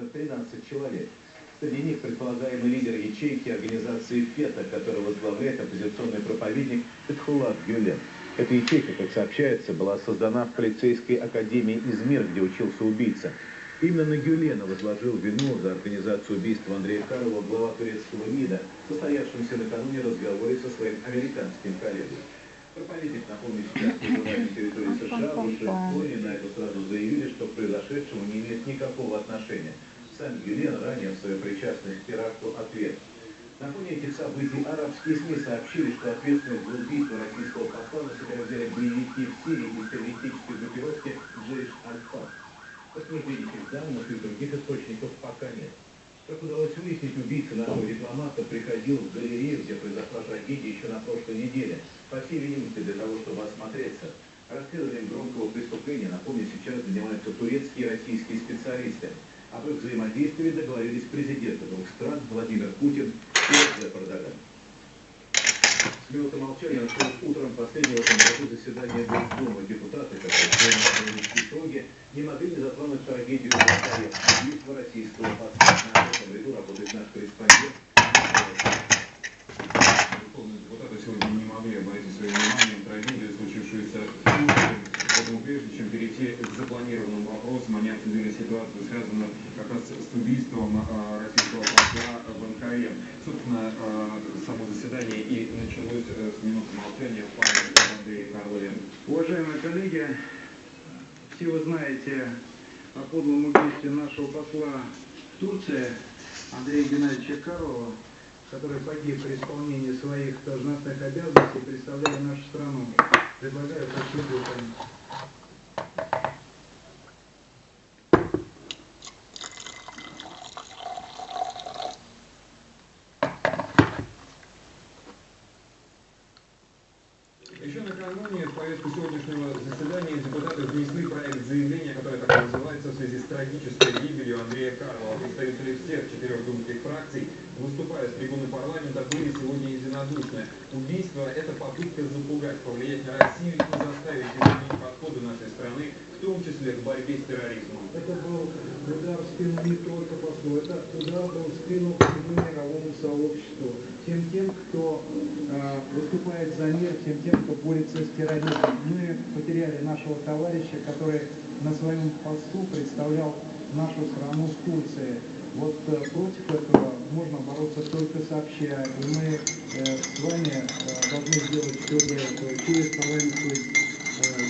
уже 13 человек. Среди них предполагаемый лидер ячейки организации ФЕТА, который возглавляет оппозиционный проповедник Фетхулат Гюлен. Эта ячейка, как сообщается, была создана в полицейской академии Измир, где учился убийца. Именно на Гюлена возложил вину за организацию убийства Андрея Карлова глава турецкого МИДа, состоявшемся накануне разговоре со своим американским коллегой. Проповедник, напомню, сейчас пребывает на территории США, в Вашингтоне, на это сразу заявили, что к произошедшему не имеет никакого отношения. Сам Гюлен ранее в свою причастность к теракту ответ. На фоне этих событий арабские СМИ сообщили, что ответственность за убийство российского посла на себя взяли боевики в Сирии из террористической группировки Джейш Аль-Фат. Подтверждений данных и других источников пока нет. Как удалось выяснить, убийца нашего дипломата приходил в галерею, где произошла трагедия еще на прошлой неделе. По всей видимости, для того, чтобы осмотреться. Расследованием громкого преступления, напомню, сейчас занимаются турецкие и российские специалисты. Об их взаимодействии договорились президенты двух стран Владимир Путин и Реджеп. С минуты молчания началось утром последнего в этом году заседания Госдумы. Депутаты, которые приняли итоги, не могли не затронуть трагедию в Москве, убийство российского посла. На этом ряду работает наш корреспондент. Депутаты сегодня не могли обратить свое внимание на трагедию, случившуюся в Турции. Поэтому прежде чем перейти к вопросам, они обсудили ситуацию, связанную как раз с убийством э, российского посла в Анкаре. Собственно, э, само заседание и началось э, с минуты молчания в память об Андрее Карлове. Уважаемые коллеги, все вы знаете о подлом убийстве нашего посла в Турции Андрея Геннадьевича Карлова, который погиб при исполнении своих должностных обязанностей, представляя нашу страну. Предлагаю последовать Еще накануне в повестку сегодняшнего заседания депутаты внесли проект заявления, которое так называется в связи с трагической гибелью Андрея Карлова. Представители всех четырех думских фракций, выступая с трибуны парламента, были сегодня единодушны. Убийство – это попытка запугать, повлиять на Россию и заставить изменить подходы нашей страны, в том числе к борьбе с терроризмом. Это был удар в спину не только послу, это удар был в спину всему мировому сообществу, тем тем, кто э, выступает за мир, тем тем, кто борется с терроризмом. Мы потеряли нашего товарища, который на своем посту представлял нашу страну в Турции. Вот э, против этого можно бороться только сообща, и мы э, с вами э, должны сделать все для этого через парламентскую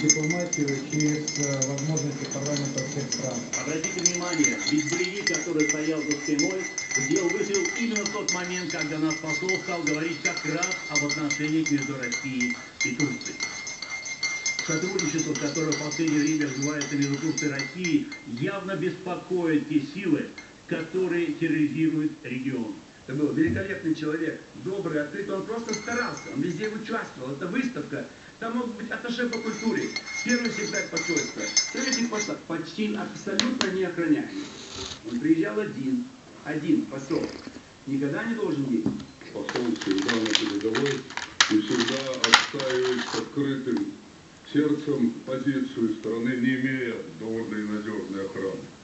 дипломатию, через возможности парламента всех стран. Обратите внимание, ведь боевик, который стоял за стеной, сделал выстрел именно в тот момент, когда наш посол стал говорить как раз об отношениях между Россией и Турцией. Сотрудничество, которое в последнее время развивается между Турцией и Россией, явно беспокоит те силы, которые терроризируют регион. Это был великолепный человек, добрый, открытый. Он просто старался, он везде участвовал. Это выставка. Там могут быть атташе по культуре, первый секретарь посольства, советник посла, почти абсолютно неохраняемый. Он приезжал один, один посол. Никогда не должен ездить. посол всегда на передовой и всегда отстаивает с открытым сердцем позицию страны, не имея довольно и надежной охраны.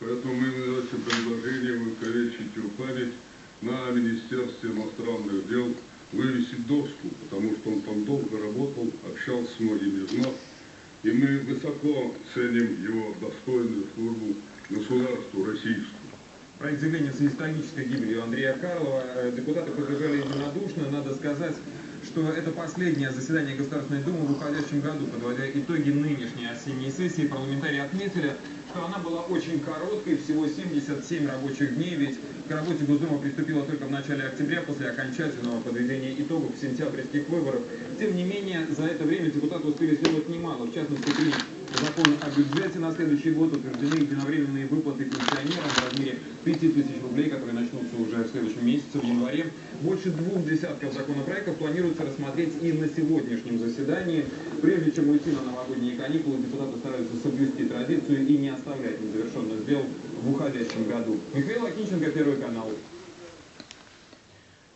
Поэтому мы этим предложением увековечить его память на Министерстве иностранных дел вывесить доску, потому что он там долго работал, общался с многими из нас, и мы высоко ценим его достойную службу государству российскому. Проект заявления с трагической гибелью Андрея Карлова э, депутаты поддержали единодушно. Надо сказать, что это последнее заседание Государственной Думы в уходящем году. Подводя итоги нынешней осенней сессии, парламентарии отметили, что она была очень короткой, всего 77 рабочих дней, ведь к работе Госдума приступила только в начале октября после окончательного подведения итогов сентябрьских выборов. Тем не менее, за это время депутаты успели сделать немало, в частности, принять закон о бюджете на следующий год, утверждены единовременные выплаты пенсионерам в размере 5 тысяч рублей, которые начнутся уже в следующем месяце, в январе. Больше двух десятков законопроектов планируется рассмотреть и на сегодняшнем заседании. Прежде чем уйти на новогодние каникулы, депутаты стараются соблюсти традицию и не оставлять незавершенных дел в уходящем году. Михаил Акинченко, Первый канал.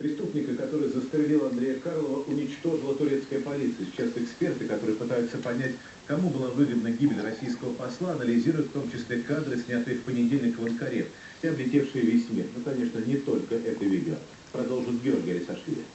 Преступника, который застрелил Андрея Карлова, уничтожила турецкая полиция. Сейчас эксперты, которые пытаются понять, кому была выгодна гибель российского посла, анализируют в том числе кадры, снятые в понедельник в Анкаре и облетевшие весь мир. Ну, конечно, не только это видео. Продолжит Георгий Алисашвили.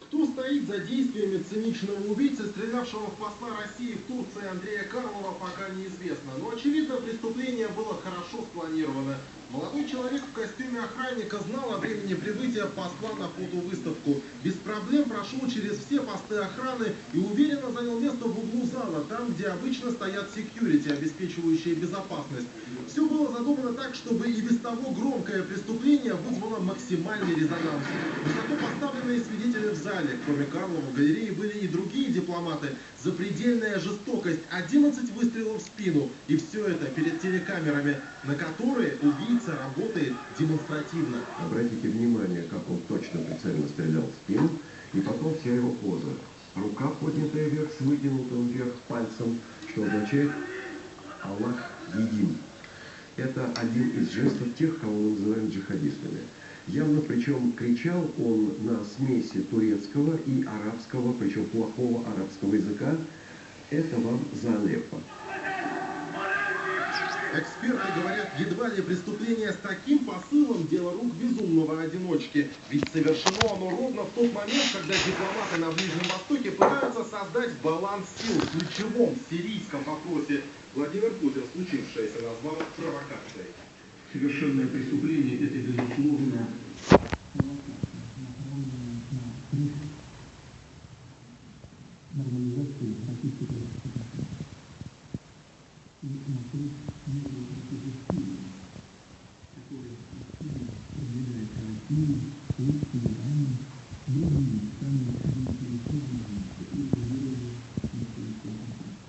Кто стоит за действиями циничного убийцы, стрелявшего в посла России в Турции Андрея Карлова, пока неизвестно. Но, очевидно, преступление было хорошо спланировано. Молодой человек в костюме охранника знал о времени прибытия посла на фотовыставку. Без проблем прошел через все посты охраны и уверенно занял место в углу зала, там, где обычно стоят секьюрити, обеспечивающие безопасность. Все было задумано так, чтобы и без того громкое преступление вызвало максимальный резонанс. Высоко поставленные свидетели в зале, кроме Карлова, в галерее были и другие дипломаты. Запредельная жестокость, 11 выстрелов в спину. И все это перед телекамерами, на которые убийца убийца работает демонстративно. Обратите внимание, как он точно прицельно стрелял в спину, и потом вся его поза. Рука поднятая вверх с вытянутым вверх пальцем, что означает «Аллах един». Это один из жестов тех, кого мы называем джихадистами. Явно, причем кричал он на смеси турецкого и арабского, причем плохого арабского языка. Это вам за Алеппо. Эксперты говорят, едва ли преступление с таким посылом – дело рук безумного одиночки. Ведь совершено оно ровно в тот момент, когда дипломаты на Ближнем Востоке пытаются создать баланс сил в ключевом сирийском вопросе. Владимир Путин случившееся назвал провокацией. Совершенное преступление – это, безусловно, нормализации российской и 就是这些树，再过些树，就别再看树，都是山，都是山，都是树，都是树，都是树。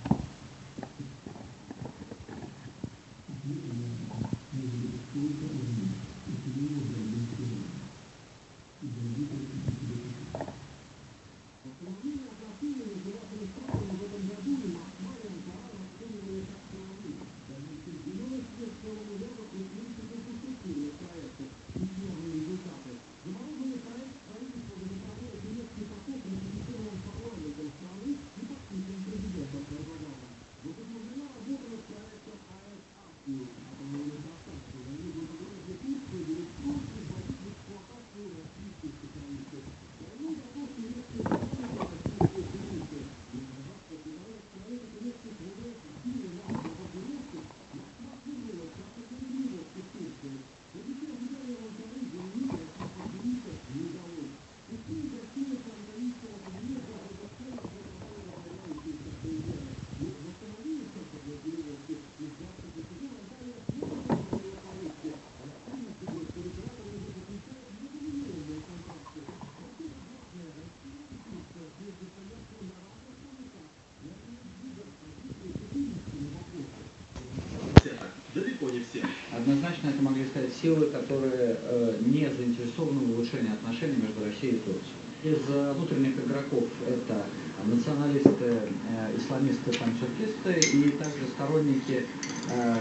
Не все. Однозначно это могли стать силы, которые э, не заинтересованы в улучшении отношений между Россией и Турцией. Из э, внутренних игроков это националисты, э, исламисты, панчеркисты и также сторонники э,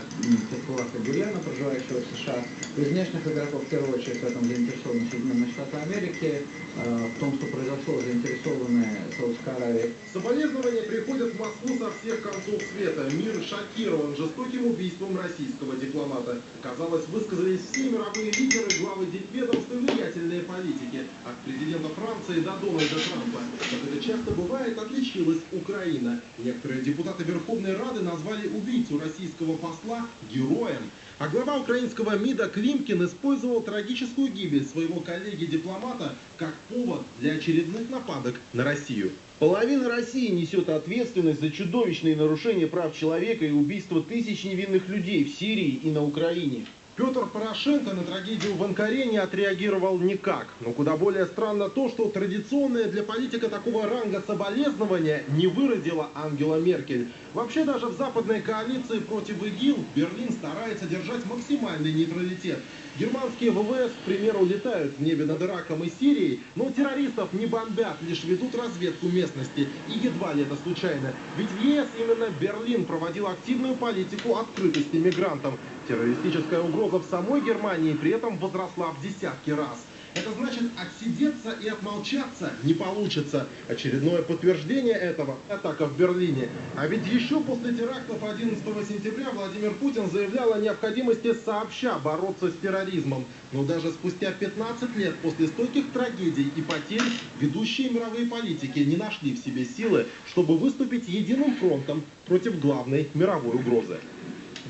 Фетхулаха Гюлена, проживающего в США. Из внешних игроков в первую очередь в этом заинтересованы Соединенные Штаты Америки, в том, что произошло, заинтересованы Саудовская Аравия. Соболезнования приходят в Москву со всех концов света. Мир шокирован жестоким убийством российского дипломата. Казалось, высказались все мировые лидеры, главы дипведомств и влиятельные политики. От президента Франции до Дональда Трампа. Как это часто бывает, отличилась Украина. Некоторые депутаты Верховной Рады назвали убийцу российского посла героем. А глава украинского МИДа Климкин использовал трагическую гибель своего коллеги-дипломата как повод для очередных нападок на Россию. Половина России несет ответственность за чудовищные нарушения прав человека и убийство тысяч невинных людей в Сирии и на Украине. Петр Порошенко на трагедию в Анкаре не отреагировал никак. Но куда более странно то, что традиционное для политика такого ранга соболезнования не выразила Ангела Меркель. Вообще даже в западной коалиции против ИГИЛ Берлин старается держать максимальный нейтралитет. Германские ВВС, к примеру, летают в небе над Ираком и Сирией, но террористов не бомбят, лишь ведут разведку местности. И едва ли это случайно. Ведь в ЕС именно Берлин проводил активную политику открытости мигрантам. Террористическая угроза в самой Германии при этом возросла в десятки раз. Это значит отсидеться и отмолчаться не получится. Очередное подтверждение этого – атака в Берлине. А ведь еще после терактов 11 сентября Владимир Путин заявлял о необходимости сообща бороться с терроризмом. Но даже спустя 15 лет после стольких трагедий и потерь ведущие мировые политики не нашли в себе силы, чтобы выступить единым фронтом против главной мировой угрозы.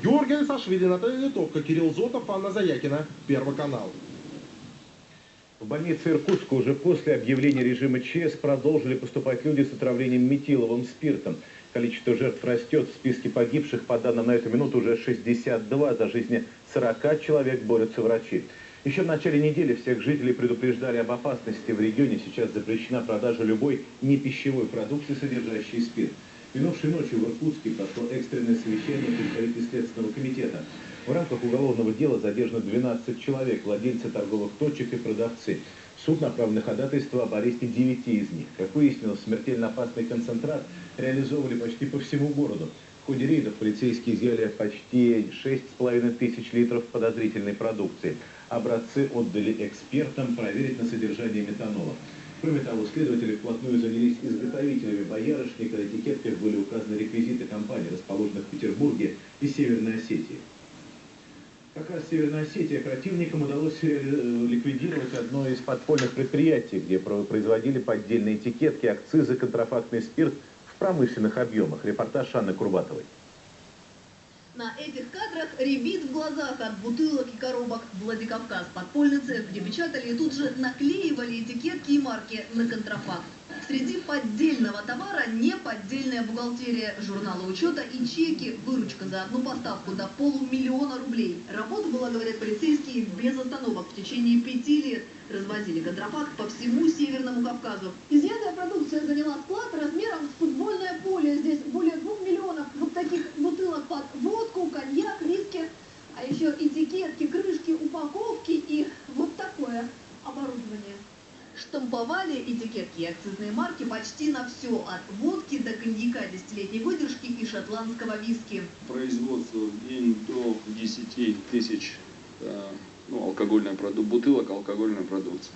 Георгий Алисашвили, Наталья Литовка, Кирилл Зотов, Анна Заякина, Первый канал. В больнице Иркутска уже после объявления режима ЧС продолжили поступать люди с отравлением метиловым спиртом. Количество жертв растет. В списке погибших, по данным на эту минуту, уже 62. За жизни 40 человек борются врачи. Еще в начале недели всех жителей предупреждали об опасности. В регионе сейчас запрещена продажа любой непищевой продукции, содержащей спирт. Минувшей ночью в Иркутске прошло экстренное совещание представителей Следственного комитета. В рамках уголовного дела задержано 12 человек, владельцы торговых точек и продавцы. Суд направлено ходатайство об аресте 9 из них. Как выяснилось, смертельно опасный концентрат реализовывали почти по всему городу. В ходе рейдов полицейские изъяли почти 6,5 тысяч литров подозрительной продукции. Образцы отдали экспертам проверить на содержание метанола. Кроме того, следователи вплотную занялись изготовителями боярышника. На этикетках были указаны реквизиты компаний, расположенных в Петербурге и Северной Осетии. Как раз Северной Осетии оперативникам удалось э, ликвидировать одно из подпольных предприятий, где производили поддельные этикетки, акцизы, контрафактный спирт в промышленных объемах. Репортаж Анны Курбатовой. На этих кадрах ребит в глазах от бутылок и коробок Владикавказ. Подпольный цех, где печатали и тут же наклеивали этикетки и марки на контрафакт. Среди поддельного товара не поддельная бухгалтерия, журнала учета и чеки, выручка за одну поставку до полумиллиона рублей. Работа была, говорят полицейские, без остановок в течение пяти лет. Развозили контрафакт по всему Северному Кавказу. Изъятая продукция заняла склад размером с футбольное поле. Здесь более двух миллионов вот таких бутылок под водку, коньяк, виски. А еще этикетки, крышки, упаковки и вот такое оборудование. Штамповали этикетки и акцизные марки почти на все, от водки до коньяка десятилетней выдержки и шотландского виски. Производство в день до 10 тысяч э, ну, алкогольная бутылок алкогольной продукции.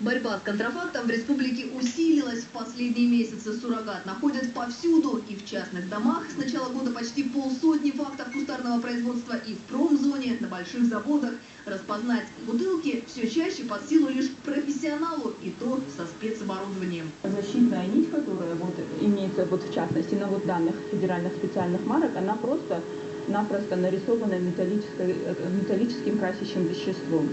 Борьба с контрафактом в республике усилилась в последние месяцы. Суррогат находят повсюду и в частных домах. С начала года почти полсотни фактов кустарного производства и в промзоне, на больших заводах. Распознать бутылки все чаще под силу лишь профессионалу, и то со спецоборудованием. Защитная нить, которая вот имеется вот в частности на вот данных федеральных специальных марок, она просто напросто нарисована металлическим красящим веществом.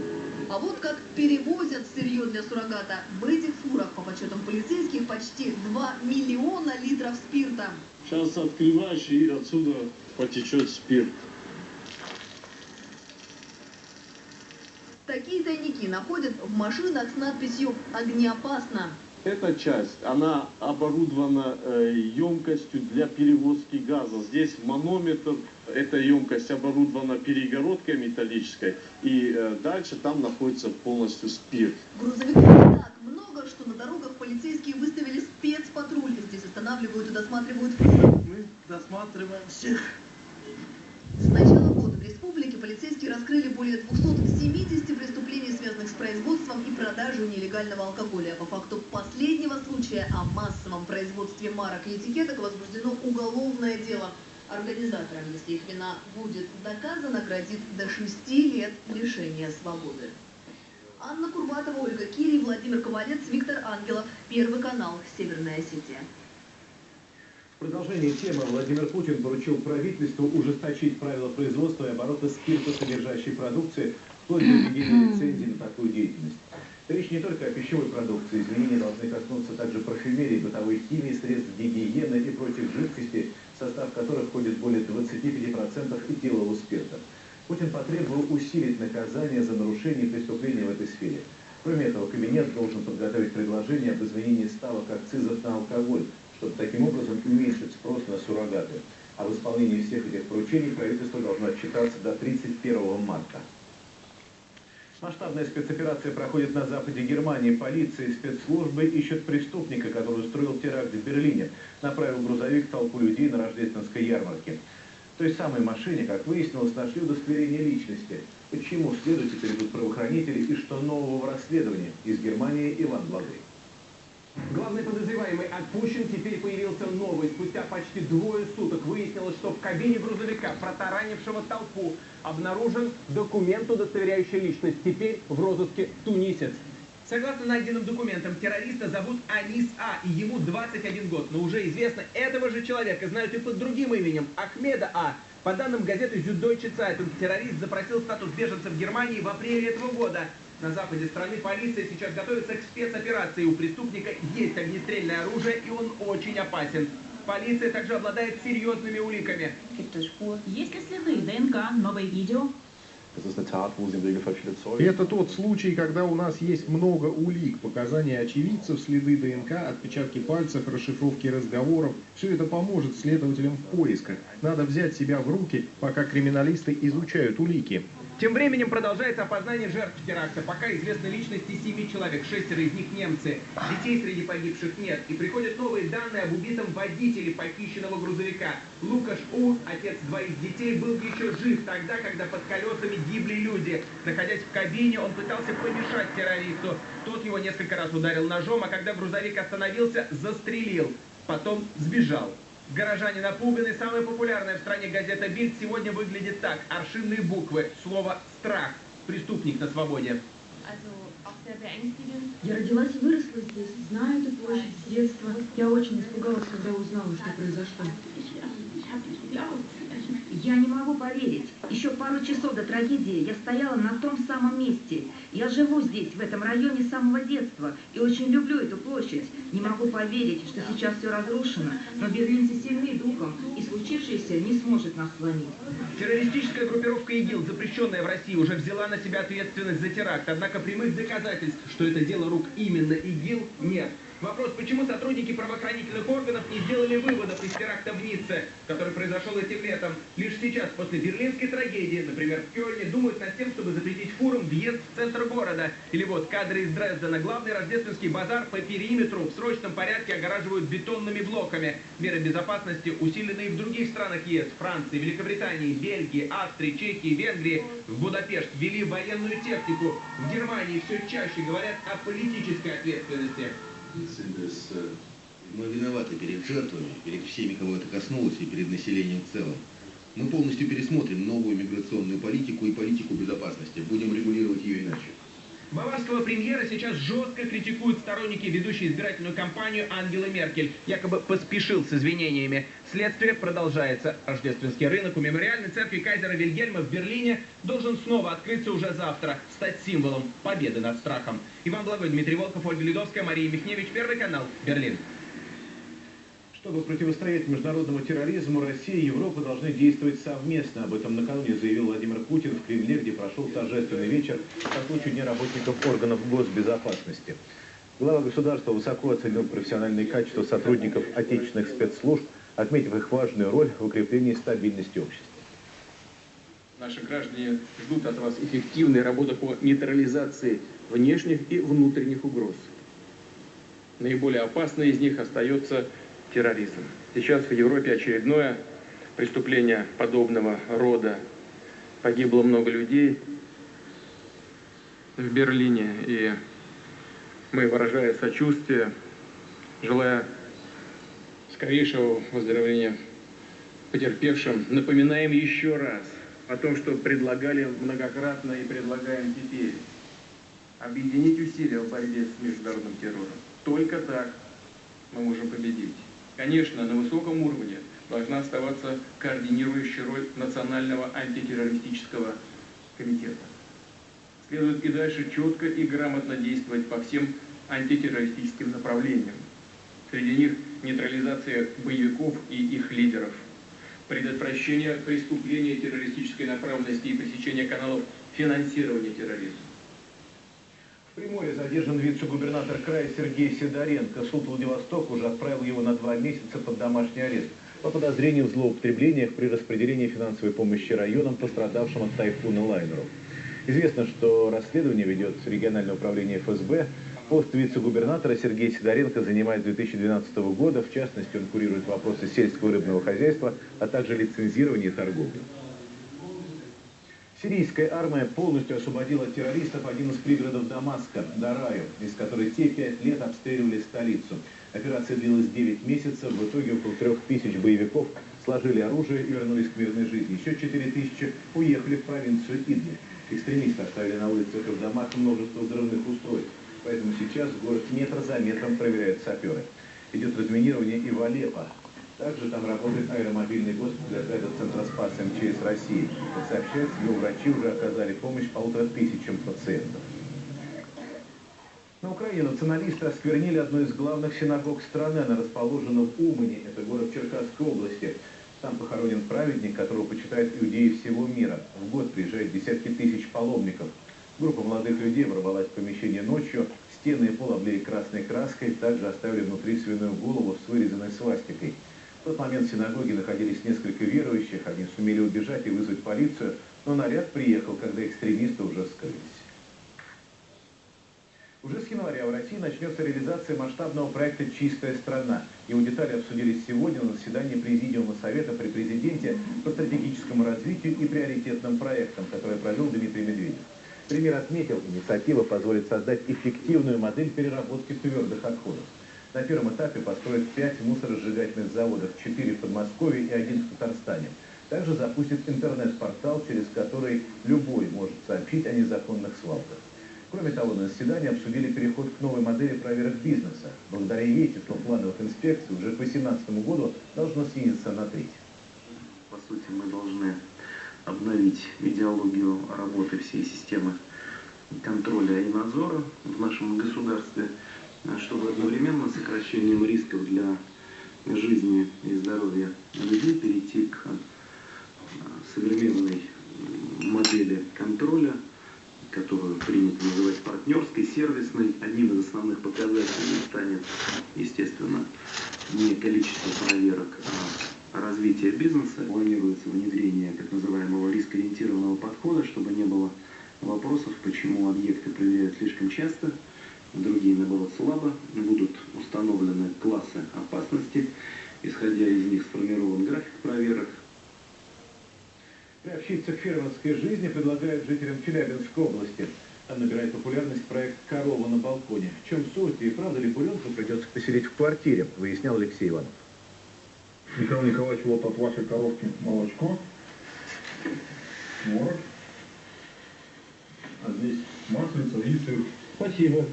А вот как перевозят сырье для суррогата. В этих фурах, по подсчетам полицейских, почти 2 миллиона литров спирта. Сейчас открываешь, и отсюда потечет спирт. Такие тайники находят в машинах с надписью «Огнеопасно». Эта часть, она оборудована э, емкостью для перевозки газа. Здесь манометр, эта емкость оборудована перегородкой металлической, и э, дальше там находится полностью спирт. Грузовиков так много, что на дорогах полицейские выставили спецпатруль. Здесь останавливают и досматривают Мы досматриваем всех. С начала года в республике полицейские раскрыли более 270 преступлений, связанных с производством и продажей нелегального алкоголя. По факту последнего случая о массовом производстве марок и этикеток возбуждено уголовное дело. Организаторам, если их вина будет доказана, грозит до 6 лет лишения свободы. Анна Курбатова, Ольга Кири, Владимир Ковалец, Виктор Ангелов. Первый канал «Северная Осетия». В продолжение темы Владимир Путин поручил правительству ужесточить правила производства и оборота спиртосодержащей продукции вплоть до введения лицензии на такую деятельность. Речь не только о пищевой продукции. Изменения должны коснуться также парфюмерии, бытовой химии, средств гигиены и прочих жидкостей, в состав которых входит более 25% этилового спирта. Путин потребовал усилить наказание за нарушение преступления в этой сфере. Кроме этого, кабинет должен подготовить предложение об изменении ставок акцизов на алкоголь, чтобы таким образом уменьшить спрос на суррогаты. А в исполнении всех этих поручений правительство должно отчитаться до 31 марта. Масштабная спецоперация проходит на западе Германии. Полиция и спецслужбы ищут преступника, который устроил теракт в Берлине. Направил грузовик толпу людей на рождественской ярмарке. В той самой машине, как выяснилось, нашли удостоверение личности. Почему следует теперь идут правоохранители и что нового в расследовании? Из Германии Иван Благой. Главный подозреваемый отпущен, теперь появился новый. Спустя почти двое суток выяснилось, что в кабине грузовика, протаранившего толпу, обнаружен документ, удостоверяющий личность. Теперь в розыске тунисец. Согласно найденным документам, террориста зовут Анис А, и ему 21 год. Но уже известно, этого же человека знают и под другим именем Ахмеда А. По данным газеты Süddeutsche Zeitung, террорист запросил статус беженца в Германии в апреле этого года. На западе страны полиция сейчас готовится к спецоперации. У преступника есть огнестрельное оружие, и он очень опасен. Полиция также обладает серьезными уликами. Есть ли следы ДНК, новое видео? Это тот случай, когда у нас есть много улик, показания очевидцев, следы ДНК, отпечатки пальцев, расшифровки разговоров. Все это поможет следователям в поисках. Надо взять себя в руки, пока криминалисты изучают улики. Тем временем продолжается опознание жертв теракта. Пока известны личности семи человек, шестеро из них немцы. Детей среди погибших нет. И приходят новые данные об убитом водителе похищенного грузовика. Лукаш У, отец двоих детей, был еще жив тогда, когда под колесами гибли люди. Находясь в кабине, он пытался помешать террористу. Тот его несколько раз ударил ножом, а когда грузовик остановился, застрелил. Потом сбежал. Горожане напуганы. Самая популярная в стране газета «Бильд» сегодня выглядит так. Аршинные буквы. Слово «страх». Преступник на свободе. Я родилась и выросла здесь, знаю эту площадь с детства. Я очень испугалась, когда узнала, что произошло. Я не могу поверить. Еще пару часов до трагедии я стояла на том самом месте. Я живу здесь, в этом районе с самого детства, и очень люблю эту площадь. Не могу поверить, что сейчас все разрушено, но берлинцы сильны духом, и случившееся не сможет нас сломить. Террористическая группировка ИГИЛ, запрещенная в России, уже взяла на себя ответственность за теракт. Однако прямых доказательств, что это дело рук именно ИГИЛ, нет. Вопрос, почему сотрудники правоохранительных органов не сделали выводов из теракта в Ницце, который произошел этим летом. Лишь сейчас, после берлинской трагедии, например, в Кёльне, думают над тем, чтобы запретить фурам въезд в центр города. Или вот кадры из Дрездена. Главный рождественский базар по периметру в срочном порядке огораживают бетонными блоками. Меры безопасности усилены и в других странах ЕС. Франции, Великобритании, Бельгии, Австрии, Чехии, Венгрии. В Будапешт ввели военную технику. В Германии все чаще говорят о политической ответственности. Мы виноваты перед жертвами, перед всеми, кого это коснулось, и перед населением в целом. Мы полностью пересмотрим новую миграционную политику и политику безопасности. Будем регулировать ее иначе. Баварского премьера сейчас жестко критикуют сторонники ведущей избирательную кампанию Ангелы Меркель. Якобы поспешил с извинениями. Следствие продолжается. Рождественский рынок у мемориальной церкви Кайзера Вильгельма в Берлине должен снова открыться уже завтра, стать символом победы над страхом. Иван Благой, Дмитрий Волков, Ольга Ледовская, Мария Михневич, Первый канал, Берлин. Чтобы противостоять международному терроризму, Россия и Европа должны действовать совместно. Об этом накануне заявил Владимир Путин в Кремле, где прошел торжественный вечер по случаю Дня работников органов госбезопасности. Глава государства высоко оценил профессиональные качества сотрудников отечественных спецслужб, отметив их важную роль в укреплении стабильности общества. Наши граждане ждут от вас эффективной работы по нейтрализации внешних и внутренних угроз. Наиболее опасной из них остается терроризм. Сейчас в Европе очередное преступление подобного рода. Погибло много людей в Берлине, и мы, выражая сочувствие, желая скорейшего выздоровления потерпевшим, напоминаем еще раз о том, что предлагали многократно и предлагаем теперь. Объединить усилия в борьбе с международным террором. Только так мы можем победить. Конечно, на высоком уровне должна оставаться координирующая роль Национального антитеррористического комитета. Следует и дальше четко и грамотно действовать по всем антитеррористическим направлениям. Среди них нейтрализация боевиков и их лидеров, предотвращение преступления террористической направленности и пресечение каналов финансирования терроризма. Приморье задержан вице-губернатор края Сергей Сидоренко. Суд Владивосток уже отправил его на два месяца под домашний арест по подозрению в злоупотреблениях при распределении финансовой помощи районам, пострадавшим от тайфуна Лайнеру. Известно, что расследование ведет региональное управление ФСБ. Пост вице-губернатора Сергей Сидоренко занимает с 2012 года. В частности, он курирует вопросы сельского рыбного хозяйства, а также лицензирования торговли. Сирийская армия полностью освободила террористов один из пригородов Дамаска, Дараю, из которой те пять лет обстреливали столицу. Операция длилась 9 месяцев, в итоге около трех тысяч боевиков сложили оружие и вернулись к мирной жизни. Еще 4 тысячи уехали в провинцию Идлиб. Экстремисты оставили на улицах и в домах множество взрывных устройств. Поэтому сейчас город метр за метром проверяют саперы. Идет разминирование и в Алеппо. Также там работает аэромобильный госпиталь отряда Центроспас МЧС России. Как сообщается, его врачи уже оказали помощь полутора тысячам пациентов. На Украине националисты осквернили одну из главных синагог страны. Она расположена в Умане, это город Черкасской области. Там похоронен праведник, которого почитают иудеи всего мира. В год приезжают десятки тысяч паломников. Группа молодых людей ворвалась в помещение ночью. Стены и пол облили красной краской, также оставили внутри свиную голову с вырезанной свастикой. В тот момент в синагоге находились несколько верующих, они сумели убежать и вызвать полицию, но наряд приехал, когда экстремисты уже скрылись. Уже с января в России начнется реализация масштабного проекта «Чистая страна». Его детали обсудились сегодня на заседании Президиума Совета при Президенте по стратегическому развитию и приоритетным проектам, который провел Дмитрий Медведев. Премьер отметил, инициатива позволит создать эффективную модель переработки твердых отходов. На первом этапе построят 5 мусоросжигательных заводов, 4 в Подмосковье и один в Татарстане. Также запустит интернет-портал, через который любой может сообщить о незаконных свалках. Кроме того, на заседании обсудили переход к новой модели проверок бизнеса. Благодаря ей число плановых инспекций уже к 2018 году должно снизиться на треть. По сути, мы должны обновить идеологию работы всей системы контроля и надзора в нашем государстве – чтобы одновременно сокращением рисков для жизни и здоровья людей перейти к современной модели контроля, которую принято называть партнерской, сервисной. Одним из основных показателей станет, естественно, не количество проверок, а развитие бизнеса. Планируется внедрение так называемого рискоориентированного подхода, чтобы не было вопросов, почему объекты проверяют слишком часто, другие, наоборот, слабо, будут установлены классы опасности, исходя из них сформирован график проверок. Приобщиться к фермерской жизни предлагают жителям Челябинской области. Там набирает популярность проект «Корова на балконе». В чем суть и правда ли буренку придется поселить в квартире, выяснял Алексей Иванов. Михаил Николаевич, вот от вашей коровки молочко, творог, а здесь маслица и сыр. Спасибо.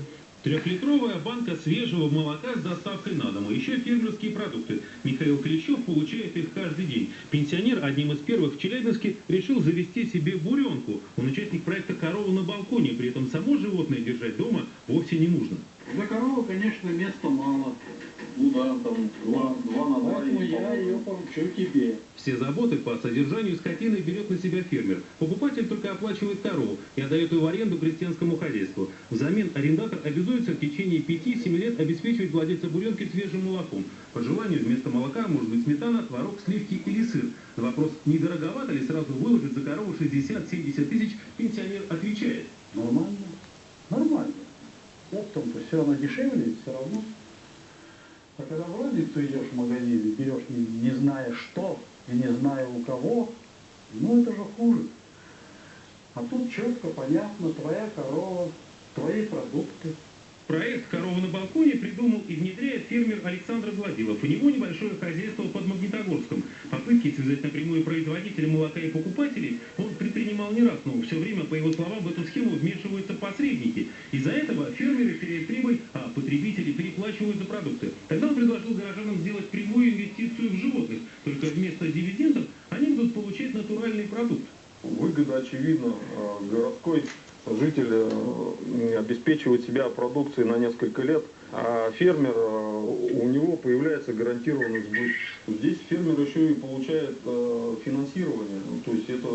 Трехлитровая банка свежего молока с доставкой на дом, а еще фермерские продукты. Михаил Клещев получает их каждый день. Пенсионер одним из первых в Челябинске решил завести себе буренку. Он участник проекта «Корова на балконе», при этом само животное держать дома вовсе не нужно. Для коровы, конечно, места мало. Ну да, там два, два на два. Поэтому я ее поручу тебе. Все заботы по содержанию скотины берет на себя фермер. Покупатель только оплачивает корову и отдает ее в аренду крестьянскому хозяйству. Взамен арендатор обязуется в течение 5-7 лет обеспечивать владельца буренки свежим молоком. По желанию вместо молока может быть сметана, творог, сливки или сыр. На вопрос, не дороговато ли сразу выложить за корову 60-70 тысяч, пенсионер отвечает. Нормально. Нормально. Я в том, что все равно дешевле, все равно а когда в розницу идешь в магазине, берешь не, не зная что и не зная у кого, ну это же хуже. А тут четко, понятно, твоя корова, твои продукты. Проект «Корова на балконе» придумал и внедряет фермер Александр Гладилов. У него небольшое хозяйство под Магнитогорском. Попытки связать напрямую производителя молока и покупателей он предпринимал не раз, но все время, по его словам, в эту схему вмешиваются посредники. Из-за этого фермеры теряют прибыль, а потребители переплачивают за продукты. Тогда он предложил горожанам сделать прямую инвестицию в животных. Только вместо дивидендов они будут получать натуральный продукт. Выгода очевидна. Городской житель э, обеспечивает себя продукцией на несколько лет, а фермер, э, у него появляется гарантированный сбыт. Здесь фермер еще и получает э, финансирование, то есть это